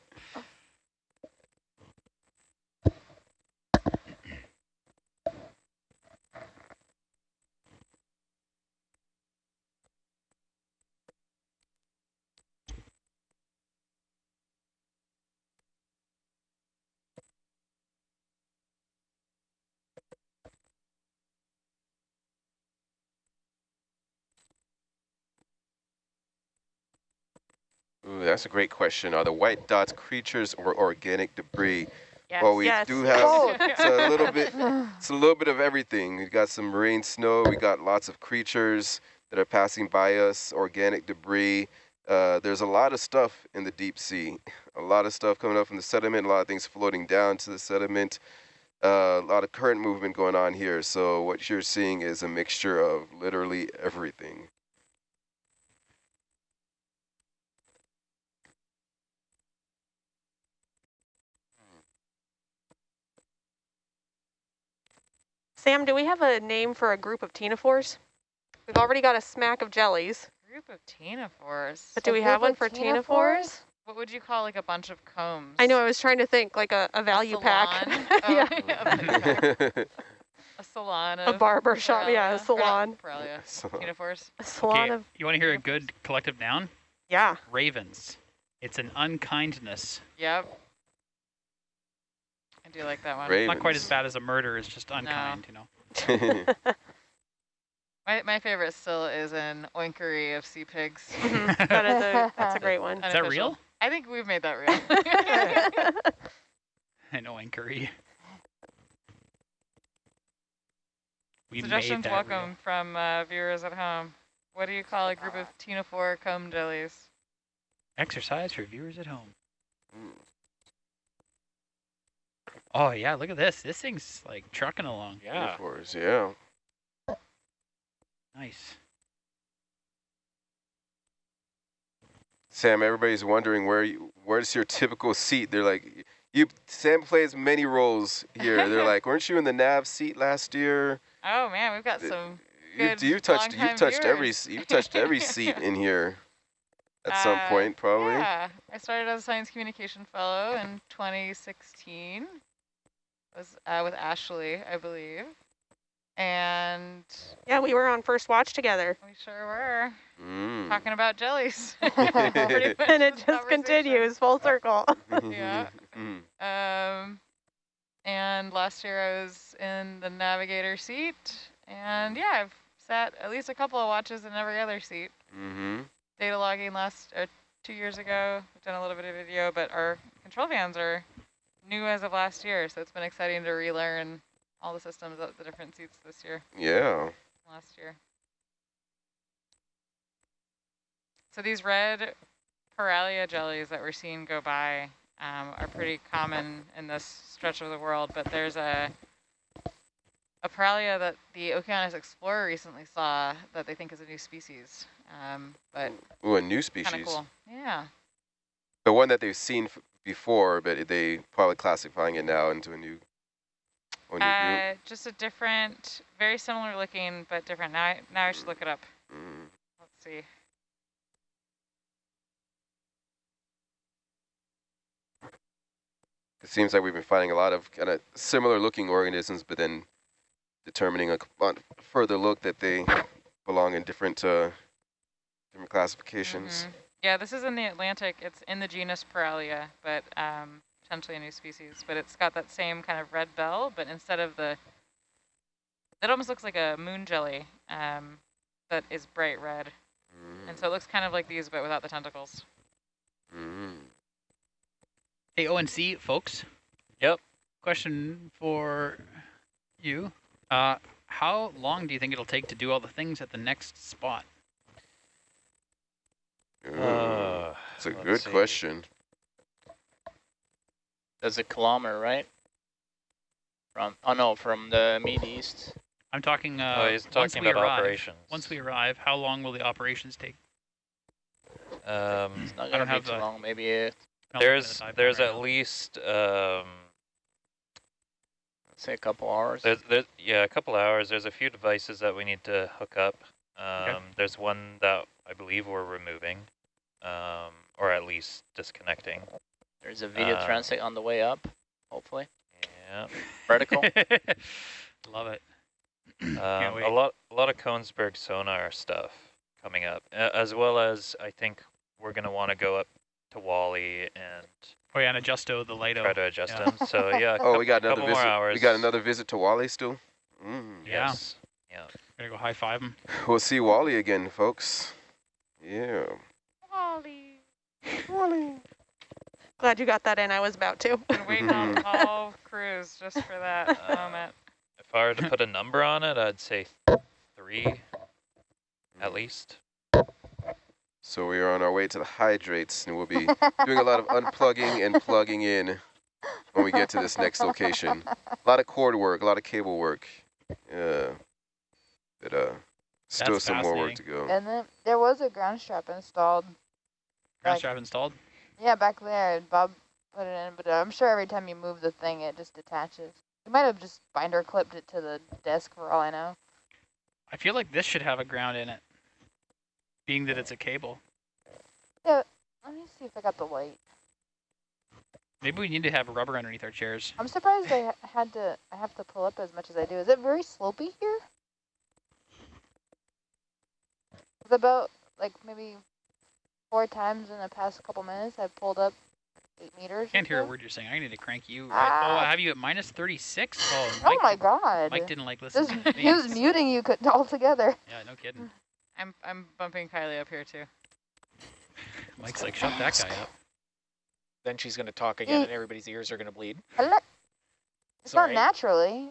that's a great question. Are the white dots creatures or organic debris? Yes. Well, we Yes. do have it's a little bit it's a little bit of everything. We've got some marine snow. We've got lots of creatures that are passing by us. Organic debris. Uh, there's a lot of stuff in the deep sea. A lot of stuff coming up from the sediment. A lot of things floating down to the sediment. Uh, a lot of current movement going on here. So what you're seeing is a mixture of literally everything. Sam, do we have a name for a group of ctenophores? We've already got a smack of jellies, Group of ctenophores. but do A we have one for ctenophores? ctenophores? What would you call like a bunch of combs? I know, I was trying to think like a, a value pack. salon? Oh, yeah. a salon A barber shop, yeah, a salon. Poralia. So- Ctenophores. A salon Okay, of, you want to hear a good collective noun? yeah. Ravens. It's an unkindness. Yep. I do like that one. Ravens. Not quite as bad as a murder, it's just unkind, you know. My, my favorite still is an oinkery of sea pigs. Mhm. That is a, that's a great one. Is that real? I think we've made that real. I know inquiry. We made Suggestions that welcome real. from uh, viewers at home. What do you call a group of ctenophore comb jellies? Exercise for viewers at home. Oh yeah, look at this. This thing's like trucking along. Yeah. Metaphors, yeah. Nice. Sam, everybody's wondering where you, where's your typical seat? They're like, you. Sam plays many roles here. They're like, weren't you in the nav seat last year? Oh man, we've got some. You, Good you've touched, you've touched every, viewers. s- you've touched every seat in here, at some Uh, point, probably. Yeah, I started as a science communication fellow in 2016. Was uh, with Ashley, I believe, and Yeah, we were on first watch together. we sure were Mm. talking about jellies. And it just continues full circle. yeah. Mm. Um, and last year I was in the navigator seat, and yeah, I've sat at least a couple of watches in every other seat. Mm-hmm. Data logging last uh, two years ago. We've done a little bit of video, but our control vans are new as of last year, so it's been exciting to relearn all the systems at the different seats this year, Yeah. last year. So these red Poralia jellies that we're seeing go by um, are pretty common in this stretch of the world, but there's a a Poralia that the Okeanos Explorer recently saw that they think is a new species. Um, but Ooh, a new kind species. of cool. Yeah. The one that they've seen f- before, but they probably classifying it now into a new, a new Uh, just a different, very similar looking, but different. Now, I, now I should look it up. Mm. Let's see. It seems like we've been finding a lot of kind of similar looking organisms, but then determining a, on further look that they belong in different uh, different classifications. Mhm. Yeah, this is in the Atlantic. It's in the genus Poralia, but um, potentially a new species. But it's got that same kind of red bell, but instead of the, it almost looks like a moon jelly um, that is bright red. And so it looks kind of like these, but without the tentacles. Mm. Hey, ONC folks. Yep. Question for you. Uh, how long do you think it'll take to do all the things at the next spot? Ooh, Uh, That's a good see. question. That's a kilometer, right? From oh no, from the mid east. I'm talking. Uh, oh, he's talking about arrive, operations. Once we arrive, how long will the operations take? Um, It's not gonna don't be have too long. Maybe uh, at there's there's at now. least um, say a couple hours. there's, there's yeah a couple hours. There's a few devices that we need to hook up. Um, There's one that I believe we're removing, um, or at least disconnecting. There's a video uh, translate on the way up. Hopefully, Yeah. vertical. Love it. Um, a lot, a lot of Kongsberg sonar stuff coming up, a- as well as I think we're gonna want to go up to Wally and Oh yeah, and adjusto the light try to adjust yeah. them. So yeah, Oh, we got couple another more visit. hours. We got another visit to Wally still. Mm. Yeah. Yes. Yeah. Gonna go high five him. We'll see Wally again, folks. Yeah. Wally. Wally. Glad you got that in. I was about to. Been waiting on all cruise just for that Uh, moment. If I were to put a number on it, I'd say three, at least. So we are on our way to the hydrates, and we'll be doing a lot of unplugging and plugging in when we get to this next location. A lot of cord work, a lot of cable work. Yeah. But uh, still That's some more work to go. And then there was a ground strap installed. Ground Like- strap installed. Yeah, back there. Bob put it in, but uh, I'm sure every time you move the thing, it just detaches. You might have just binder clipped it to the desk for all I know. I feel like this should have a ground in it, being that it's a cable. Yeah, Let me see if I got the light. Maybe we need to have rubber underneath our chairs. I'm surprised I had to. I have to pull up as much as I do. Is it very slopey here? It's about like maybe four times in the past couple minutes. I've pulled up eight meters. or Can't hear a word you're saying. I need to crank you. Right. Oh, Ah. I have you at minus 36. Oh, Oh my god! Mike didn't like This, listening to me. he was muting you could altogether. Yeah, no kidding. I'm I'm bumping Kylie up here too. Mike's like, shut that guy up. Then she's going to talk again, and everybody's ears are going to bleed. Hello. It's Sorry. not naturally.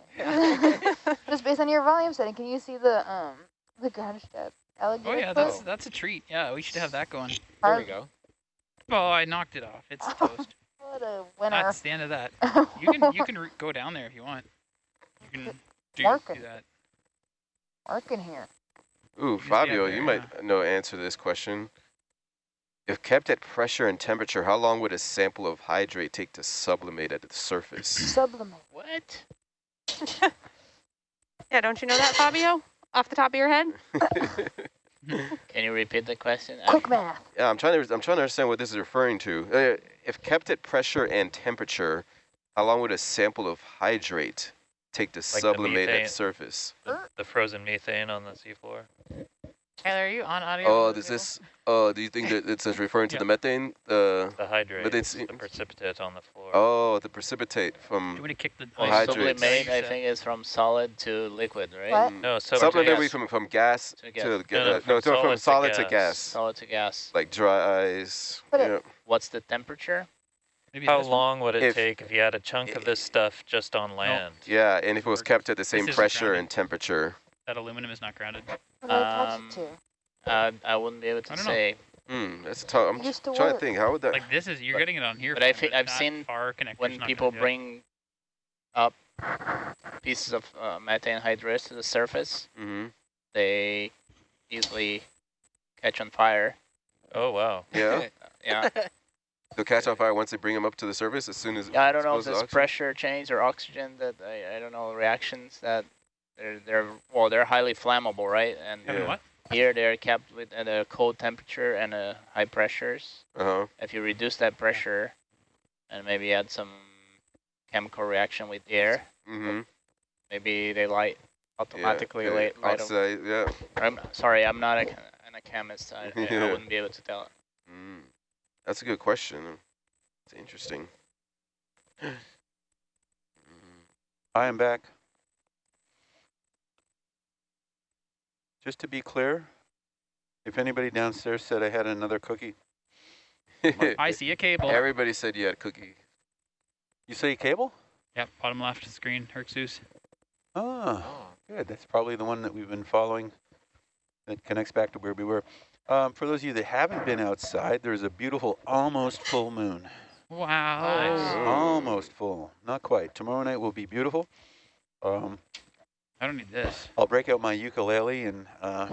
Just based on your volume setting, can you see the um the ground strap alligator Oh yeah, foot? that's that's a treat. Yeah, we should have that going. There we go. Oh, I knocked it off. It's toast. What a winner. That's the end of that. You can you can go down there if you want. You can do, do Working. that. Working here. Ooh, Fabio, there, you yeah. might know answer to this question. If kept at pressure and temperature, how long would a sample of hydrate take to sublimate at the surface? Sublimate. what? yeah, don't you know that, Fabio? Off the top of your head? Can you repeat the question? I- Quick math. Yeah, I'm trying to I'm trying to understand what this is referring to. Uh, if kept at pressure and temperature, how long would a sample of hydrate take to the sublimate at methane. surface? The, the frozen methane on the seafloor. Tyler, are you on audio? Oh, mode does this? Oh, do you think that it's referring to Yeah. the methane? Uh, The hydrate, it's- the precipitate on the floor. oh, the precipitate from. Do you want to kick the Well, hydrates. sublimate, I think, is from solid to liquid, right? What? mm, No, so Sublimate would be from from gas To to, gas. ga- No, no, uh, from no, to- from solid to solid to gas. gas, Solid to gas. like dry ice. But you know. What's the temperature? Maybe How this one? long would it If- take if you had a chunk of this stuff just on land? Yeah, and if it was kept at the same pressure grounded. and temperature. That aluminum is not grounded. What do I attach Um, it to? Uh, I wouldn't be able to I don't say. Hmm, that's tough. I'm Used just to trying to think. How would that? Like this is you're But- getting it on here. but I think I've seen far connectors When people gonna do it. bring up pieces of uh, methane hydrates to the surface, hmm they easily catch on fire. Oh wow. Yeah. Yeah. They'll catch on fire once they bring them up to the surface. As soon as. Yeah, I don't know if exposed there's oxygen? pressure change or oxygen that I, I don't know reactions that they're they're well they're highly flammable, right? And Having Yeah. what? here they're kept with at a cold temperature and a high pressures. Uh-huh. If you reduce that pressure and maybe add some chemical reaction with the air, Mm-hmm. maybe they light automatically yeah. light, light up. Oxide, yeah. I'm sorry, I'm not a, che- I'm a chemist. I, I- I wouldn't be able to tell. Mm. That's a good question. It's interesting. Mm. I am back. Just to be clear, if anybody downstairs said I had another cookie, I see a cable. Everybody said you had a cookie. you say cable? Yep, bottom left screen, Herxus. Oh, Oh. good. That's probably the one that we've been following that connects back to where we were. Um, for those of you that haven't been outside, there's a beautiful almost full moon. Wow. Oh. Almost full, not quite. Tomorrow night will be beautiful. Um, I don't need this. I'll break out my ukulele and uh,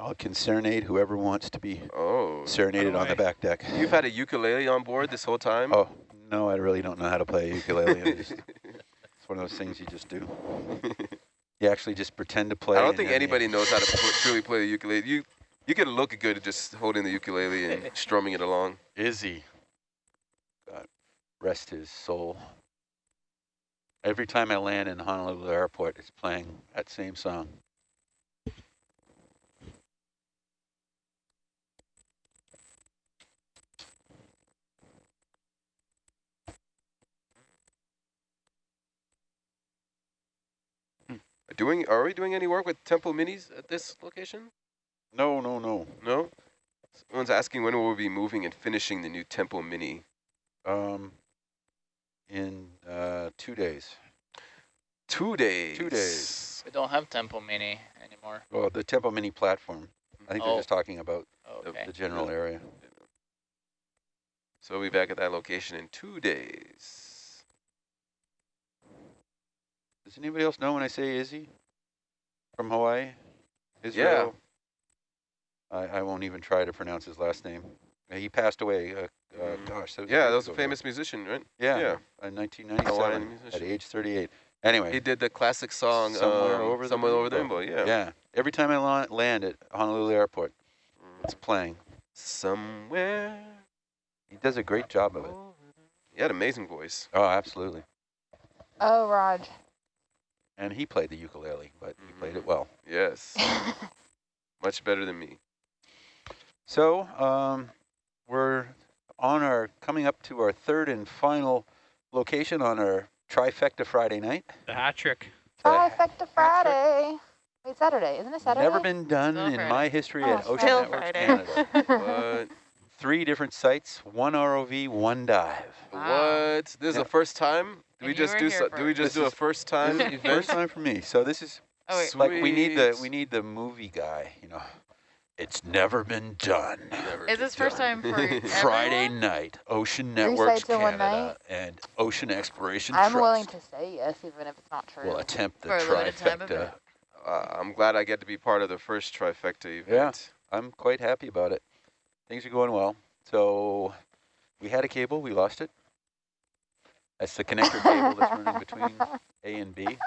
I can serenade whoever wants to be Oh. serenaded on the back deck. You've had a ukulele on board this whole time? Oh, no, I really don't know how to play a ukulele. Just, it's one of those things you just do. You actually just pretend to play. I don't think then you- anybody knows how to pl- truly play the ukulele. You you can look good just holding the ukulele and strumming it along. Izzy. God rest his soul. Every time I land in Honolulu Airport, it's playing that same song. Doing are we doing any work with Temple Minis at this location? No, no, no. No. Someone's asking when will we be moving and finishing the new Temple Mini. Um, in uh, two days. Two days. Two days. We don't have Temple Mini anymore. Well, the Temple Mini platform. I think Oh. they're just talking about The- Okay. the general area. So we'll be back at that location in two days. Does anybody else know when I say Izzy from Hawaii? Israel? I, I won't even try to pronounce his last name. He passed away. Uh, uh, Mm. gosh, that was Yeah, that was a ago famous musician, right? Yeah, yeah. in 1997 at age 38. Anyway, He did the classic song Somewhere um, Over the Somewhere Over the Rainbow. Rainbow. Yeah. yeah. Every time I land at Honolulu Airport, it's playing. Somewhere. He does a great job of it. He had an amazing voice. Oh, absolutely. Oh, Raj. And he played the ukulele, but he played it well. Yes. Much better than me. So um, we're on our coming up to our third and final location on our trifecta Friday night. The hat trick. Trifecta Friday. Wait, Saturday. Isn't it Saturday? Never been done Still in Friday. my history Oh, at Ocean Still Networks Friday. Canada. What? Three different sites, one ROV, one dive. Wow. What? This is Yeah. the first time? Do we just do here so, do we just This do a first time This first time for me. So this is Oh, like we need the we need the movie guy, you know. It's never been done. Never Is this first time for Friday night, Ocean Three Networks sites in one Canada and Ocean Exploration I'm Trust willing to say yes, even if it's not true. will attempt the For a limited time trifecta. event. Uh, I'm glad I get to be part of the first trifecta event. I'm quite happy about it. Things are going well. So we had a cable, we lost it. That's the connector cable that's running between A and B.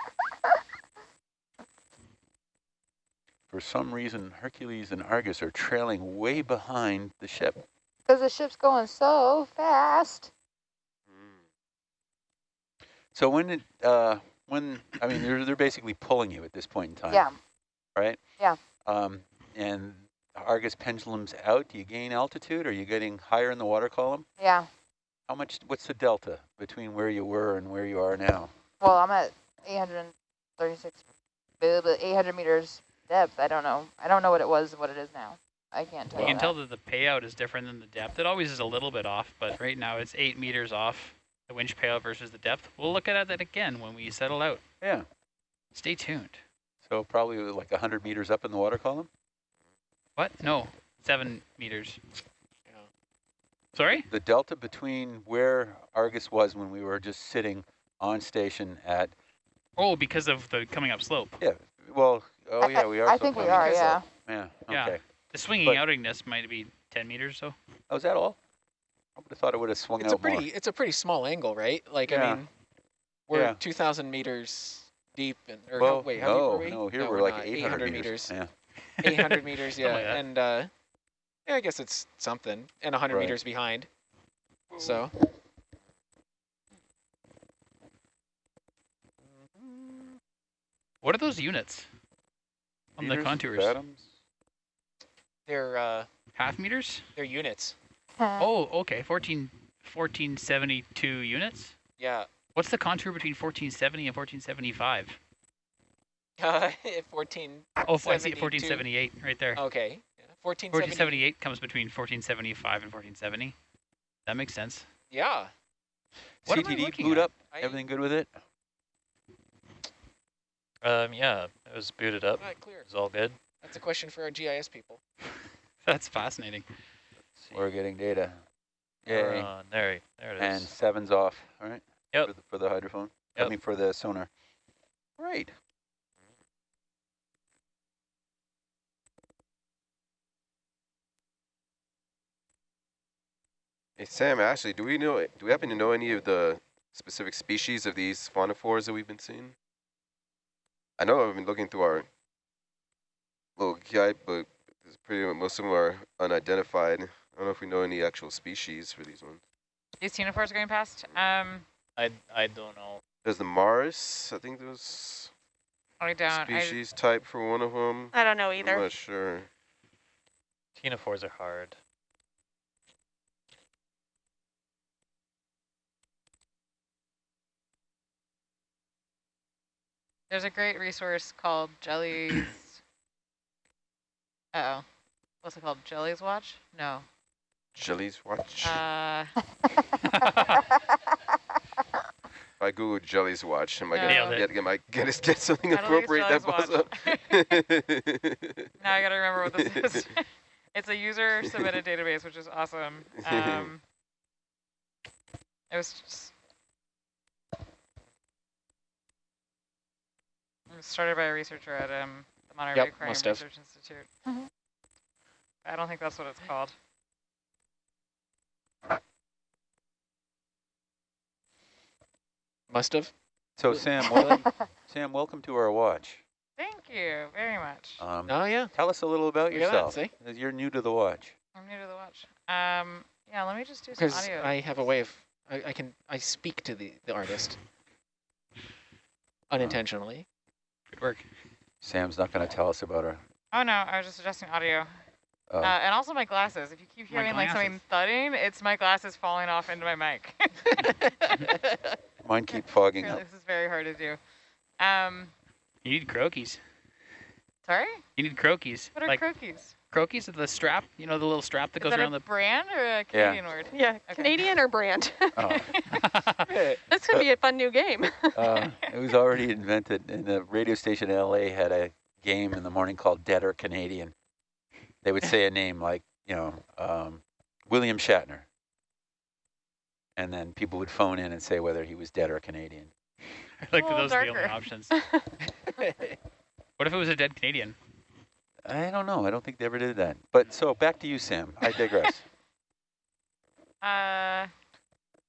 For some reason, Hercules and Argus are trailing way behind the ship. Because the ship's going so fast. Mm. So when it, uh, when I mean, they're they're basically pulling you at this point in time. Yeah. Right. Yeah. Um, and Argus pendulums out. Do you gain altitude? Are you getting higher in the water column? Yeah. How much? What's the delta between where you were and where you are now? Well, I'm at 836, blah, blah, 800 meters depth. I don't know. I don't know what it was, what it is now. I can't tell You you. can that. tell that the payout is different than the depth. It always is a little bit off, but right now it's eight meters off the winch payout versus the depth. We'll look at that again when we settle out. Yeah. Stay tuned. So probably like 100 meters up in the water column. What? No, seven meters. Yeah. Sorry? The delta between where Argus was when we were just sitting on station at Oh, because of the coming up slope. yeah. Well, oh I- yeah, we are. I so think we are, up. yeah. Yeah. Yeah. Okay. The swinging But- outingness might be 10 meters, so. Oh, is that all? I would have thought it would have swung It's a out more. pretty it's a pretty small angle, right? Like Yeah. I mean, we're Yeah. 2,000 meters deep, and or well, how, wait, how no, deep were we? no, here No, we're, we're like not. 800, meters. Yeah. 800 meters, yeah, like and uh, yeah, I guess it's something, and 100 Right. meters behind. So What are those units on the contours? fathoms? they're uh, Half meters? they're units. Oh, okay. 14, 1472 units? Yeah, What's the contour between 1470 and 1475? uh, 14. Oh, I see 72. 1478 right there. Okay, yeah, 1470. 1478 comes between 1475 and 1470. That makes sense. Yeah, What am I CTD looking boot at? up. I- Everything good with it? Um, yeah, it was booted up. right, clear. It's all good. That's a question for our GIS people. That's fascinating. We're getting data. We're Yay. on- there, there it is. And seven's off. All right. Yep. For the, for the hydrophone. I mean for the sonar. Great. Hey, Sam, Ashley, do we know, do we happen to know any of the specific species of these faunivores that we've been seeing? I know I've been looking through our little guide book. It's pretty most of them are unidentified. I don't know if we know any actual species for these ones. These ctenophores going past. Um, I, I don't know. There's the Mars. I think there's I don't. I, species type for one of them. I don't know I'm either. not sure. Ctenophores are hard. There's a great resource called Jellies. uh oh. What's it called? Jellies Watch? No. Jellies watch. Uh, if I Google jellies watch, am I No. gonna get, am I get, get something I don't think it's appropriate that pops up? now I gotta remember what this is. it's a user submitted database, which is awesome. Um, it was just it was started by a researcher at um, the Monterey Yep, Aquarium must have. Research Institute. Mhm. I don't think that's what it's called. Must have. So Sam, welcome, Sam, welcome to our watch. Thank you very much. Um, Oh yeah. Tell us a little about Look at that, yourself. see? You're new to the watch. I'm new to the watch. Um, yeah, let me just do some audio. Because audio. I have a way of I, I can I speak to the the artist unintentionally. Good work. Sam's not going to tell us about her. Oh no, I was just adjusting audio. Uh, Uh, and also my glasses. If you keep hearing like something thudding, it's my glasses falling off into my mic. mine keep fogging Really, up. this is very hard to do. Um, You need Croakies. sorry? You need Croakies. What are like Croakies? Croquis is the strap. You know the little strap that Is goes that around a the. brand or a Canadian word? Yeah, Okay. Canadian or brand? Oh, this could be a fun new game. uh, it was already invented, and the radio station in LA had a game in the morning called Dead or Canadian. They would say a name like, you know, um, William Shatner. And then people would phone in and say whether he was dead or Canadian. I like that little those are the only options. What if it was a dead Canadian? I don't know. I don't think they ever did that. But so back to you, Sam. I digress. Uh,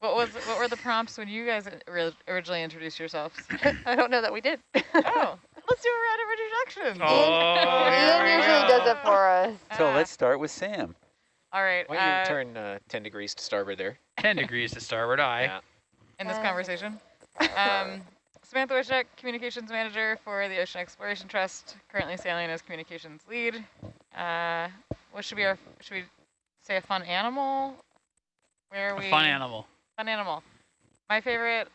what was what were the prompts when you guys originally introduced yourselves? I don't know that we did. oh, let's do a round of introductions. Oh, Ian usually does it for us. so Uh, let's start with Sam. All right. Why don't you uh, turn uh, 10 degrees to starboard there? 10 degrees to starboard eye. Yeah. in this Uh, conversation. Um, Samantha Wishneck, Communications Manager for the Ocean Exploration Trust, currently sailing as Communications Lead. Uh, what should be our, should we say a fun animal? Where are A we? fun animal. Fun animal. My favorite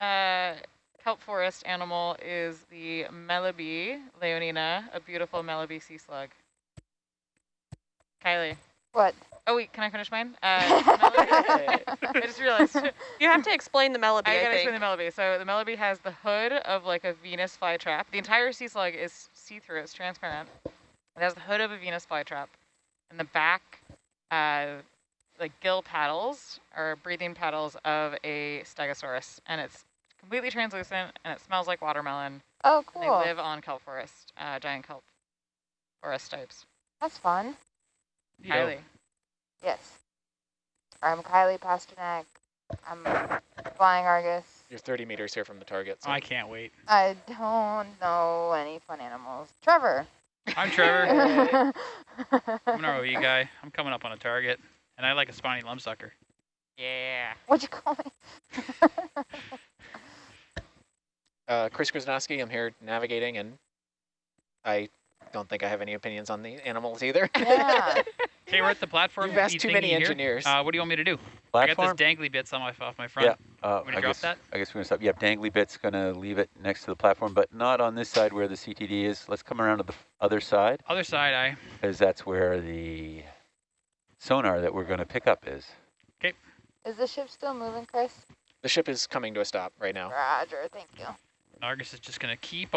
uh, kelp forest animal is the Melibe leonina, a beautiful melibee sea slug. Kylie. What? Oh wait, can I finish mine? Uh, I just realized. You have to explain the melody, I I, gotta think. explain the Melody. So the Melody has the hood of like a Venus flytrap. The entire sea slug is see-through. It's transparent. It has the hood of a Venus flytrap, and the back, uh, like gill paddles or breathing paddles of a Stegosaurus, and it's completely translucent and it smells like watermelon. Oh, And cool. they live on kelp forest, uh, giant kelp forest types. That's fun. You know, Kylie. Yes. I'm Kylie Pasternak. I'm flying Argus. You're 30 meters here from the target. So. I can't wait. I don't know any fun animals. Trevor. I'm Trevor. I'm an ROE guy. I'm coming up on a target, and I like a spiny lumpsucker. Yeah. What'd you call me? Uh, Chris Krasnowski, I'm here navigating, and I don't think I have any opinions on the animals either. yeah. Okay, we're at the platform. You've asked too many engineers. Uh, what do you want me to do? I got Platform? this dangly bits on my off my front. Yeah. Uh, Want me to I drop guess, that? I guess we're gonna stop. Yep, dangly bit's gonna leave it next to the platform, but not on this side where the CTD is. Let's come around to the other side, Other side I. because that's where the sonar that we're gonna pick up is. Okay. Is the ship still moving, Chris? the ship is coming to a stop right now. Roger, thank you. Argus is just gonna keep on.